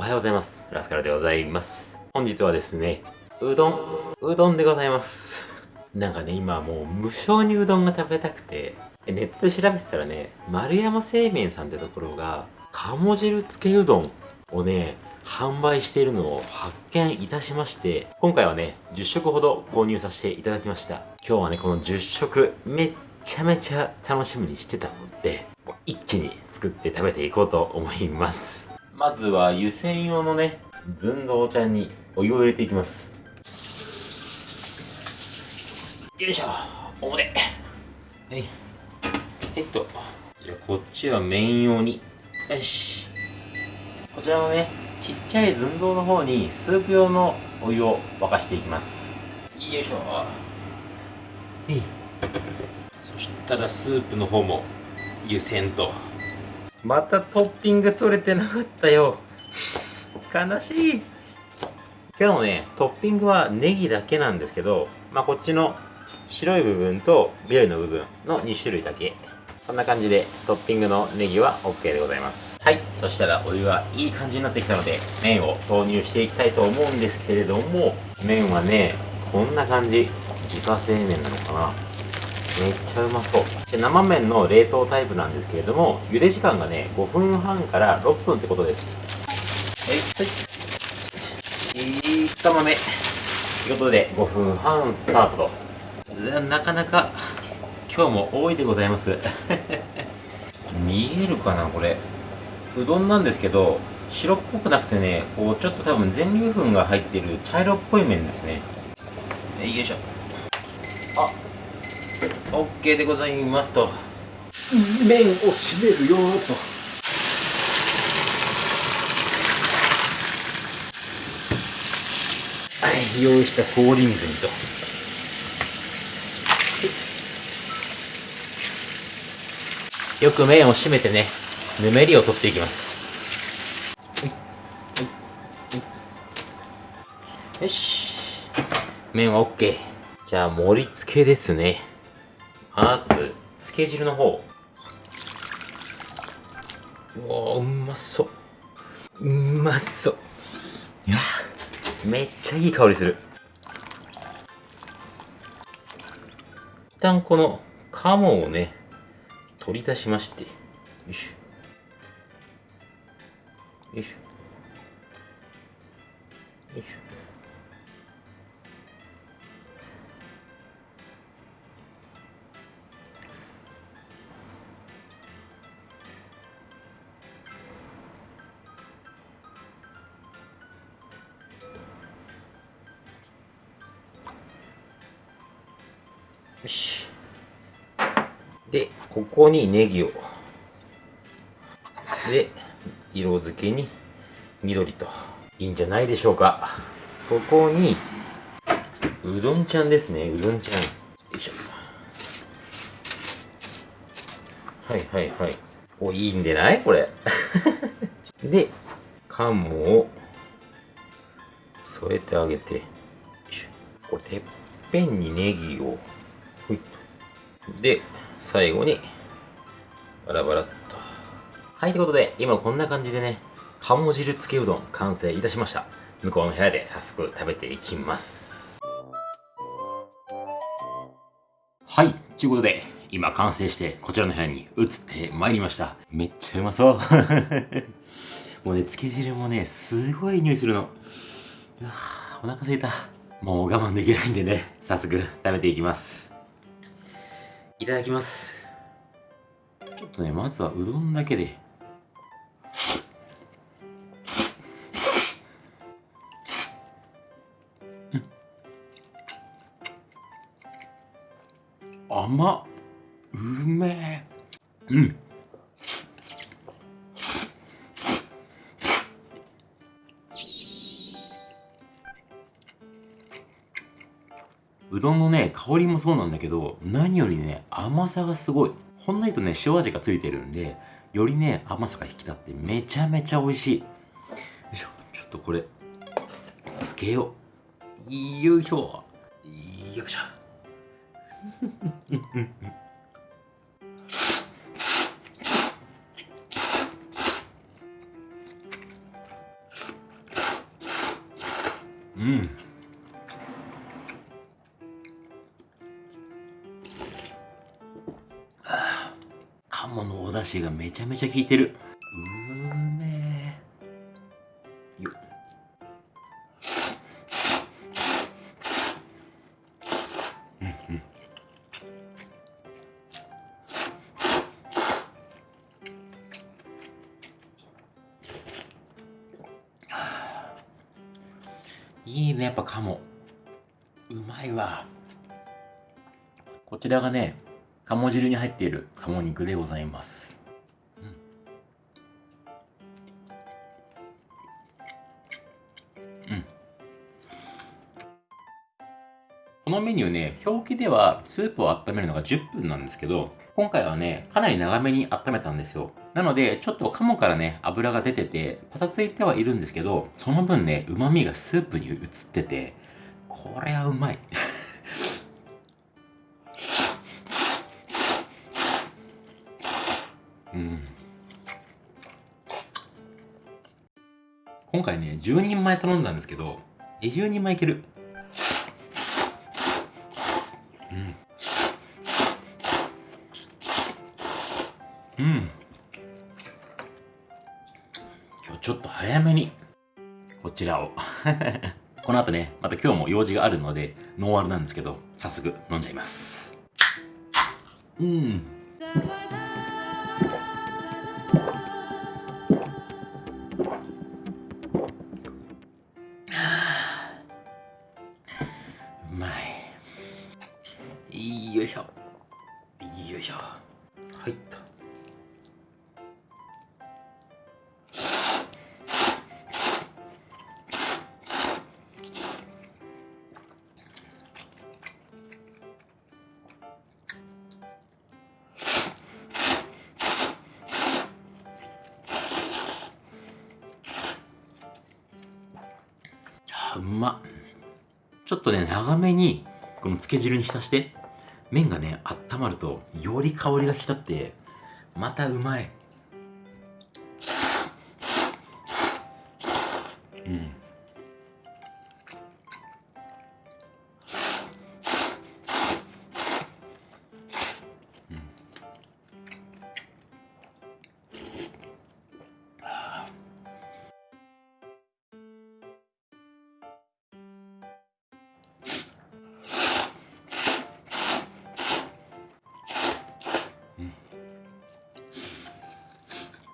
おはようございます。ラスカルでございます。本日はですね、うどん、うどんでございます。なんかね、今もう無性にうどんが食べたくて、ネットで調べてたらね、丸山製麺さんってところが、鴨汁つけうどんをね、販売しているのを発見いたしまして、今回はね、10食ほど購入させていただきました。今日はね、この10食、めっちゃめちゃ楽しみにしてたので、一気に作って食べていこうと思います。まずは湯煎用のね、寸胴ちゃんにお湯を入れていきます。よいしょ、表。はい。えっと、じゃあこっちは麺用に。よし。こちらのね、ちっちゃい寸胴の方にスープ用のお湯を沸かしていきます。よいしょ。はい。そしたらスープの方も湯煎と。またトッピング取れてなかったよ。悲しい。今日のね、トッピングはネギだけなんですけど、まあ、こっちの白い部分と緑の部分の2種類だけ。こんな感じでトッピングのネギは OK でございます。はい。そしたらお湯はいい感じになってきたので、麺を投入していきたいと思うんですけれども、麺はね、こんな感じ。自家製麺なのかなめっちゃうまそう。で生麺の冷凍タイプなんですけれども茹で時間がね5分半から6分ってことです。はい。はい。いい玉目ということで5分半スタートと。なかなか今日も多いでございます。見えるかなこれ。うどんなんですけど白っぽくなくてねこうちょっと多分全粒粉が入ってる茶色っぽい麺ですね。よいしょ。あ OK でございますと。麺を締めるよと。はい用意した氷水にと。よく麺を締めてねぬめりを取っていきます。よし。麺は OK じゃあ盛り付けですねまず、つけ汁の方。うおうまそう。うまそう。いやめっちゃいい香りする。一旦この鴨をね、取り出しまして、よいしょ。よいしょ。よいしょ。よし。で、ここにネギを。で、色付けに緑と。いいんじゃないでしょうか。ここに、うどんちゃんですね。うどんちゃん。よいしょ。はいはいはい。お、いいんでない？これ。で、缶もを添えてあげて。これ、てっぺんにネギをで、最後に、バラバラっと。はい、ということで、今こんな感じでね、鴨汁つけうどん完成いたしました。向こうの部屋で早速食べていきます。はい、ということで、今完成してこちらの部屋に移ってまいりました。めっちゃうまそう。もうね、つけ汁もね、すごい匂いするの。うわお腹すいた。もう我慢できないんでね、早速食べていきます。いただきます。ちょっとねまずはうどんだけで。甘っ。うめえ。うん。うどんのね、香りもそうなんだけど、何よりね、甘さがすごい。ほんのりとね、塩味がついてるんで、よりね、甘さが引き立ってめちゃめちゃ美味しい。よいしょ、ちょっとこれ、つけよう。よいしょ。よいしょ。うん鴨のお出汁がめちゃめちゃ効いてる。うめえようんうん。いいねやっぱ鴨。うまいわ。こちらがね鴨汁に入っている鴨肉でございます、うん、このメニューね表記ではスープを温めるのが10分なんですけど今回はねかなり長めに温めたんですよ。なのでちょっと鴨からね油が出ててパサついてはいるんですけどその分ね旨味がスープに移っててこれはうまい。うん。今回ね10人前頼んだんですけど20人前いける？うん。うん。今日ちょっと早めにこちらを。この後ねまた今日も用事があるのでノンアルなんですけど早速飲んじゃいます。うん。よいしょ。よいしょ。はい。っとあうま。っちょっとね長めにこの漬け汁に浸して麺がね温まるとより香りが引き立ってまたうまい。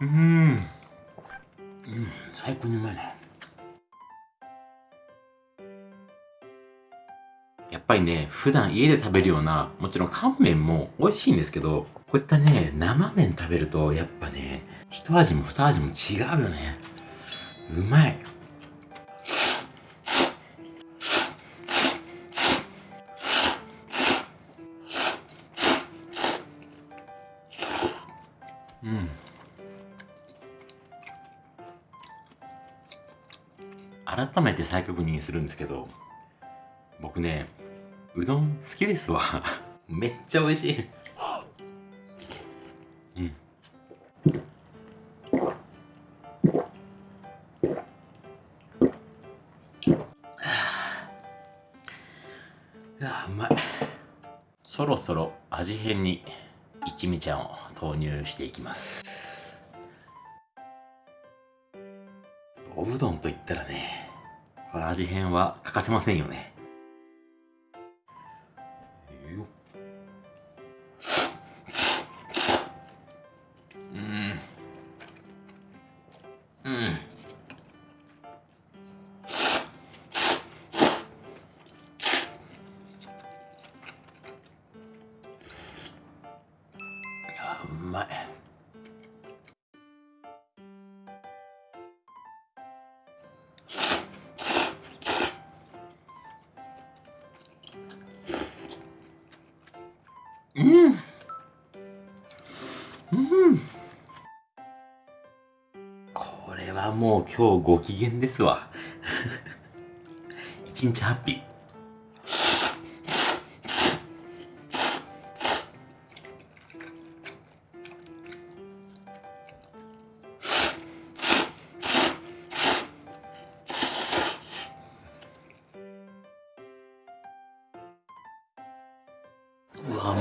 うん。うん。最高にうまいね。やっぱりね普段家で食べるようなもちろん乾麺も美味しいんですけどこういったね生麺食べるとやっぱね一味も二味も違うよね。うまい。うん。改めて再確認するんですけど僕ねうどん好きですわ。めっちゃ美味しい。うん。いやうまい。そろそろ味変に一味ちゃんを投入していきます。おうどんといったらねこれ味変は欠かせませんよね。うん。うん。これはもう今日ご機嫌ですわ。一日ハッピー。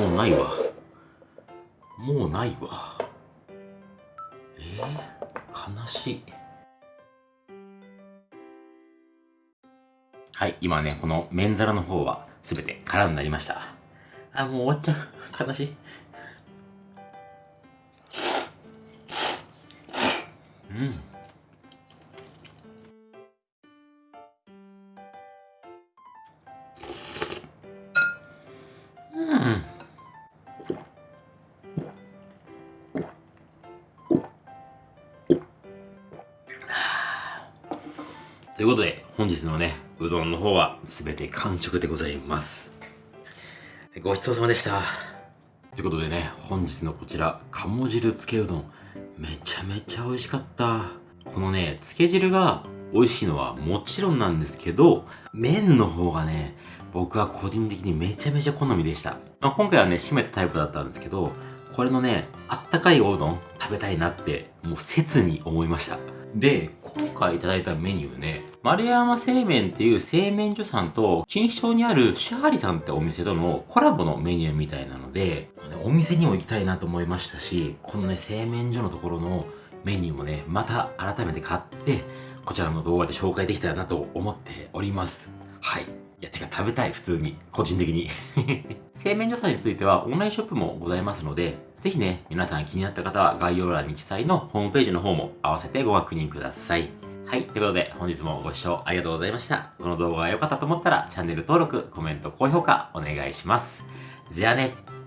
もうないわ。もうないわ。えー、悲しい。はい今ねこの麺皿の方は全て空になりました。あもう終わっちゃう。悲しい。うん。ということで、本日のね、うどんの方は全て完食でございます。ごちそうさまでした。ということでね、本日のこちら、鴨汁つけうどん、めちゃめちゃ美味しかった。このね、つけ汁が美味しいのはもちろんなんですけど、麺の方がね、僕は個人的にめちゃめちゃ好みでした。まあ、今回はね、締めたタイプだったんですけど、これのね、あったかいおうどん食べたいなって、もう切に思いました。で、今回いただいたメニューね、丸山製麺っていう製麺所さんと、錦糸町にあるシャーリさんってお店とのコラボのメニューみたいなので、お店にも行きたいなと思いましたし、このね、製麺所のところのメニューもね、また改めて買って、こちらの動画で紹介できたらなと思っております。はい。いや、てか食べたい、普通に。個人的に。製麺所さんについてはオンラインショップもございますので、ぜひね、皆さん気になった方は概要欄に記載のホームページの方も合わせてご確認ください。はい。ということで、本日もご視聴ありがとうございました。この動画が良かったと思ったら、チャンネル登録、コメント、高評価お願いします。じゃあね。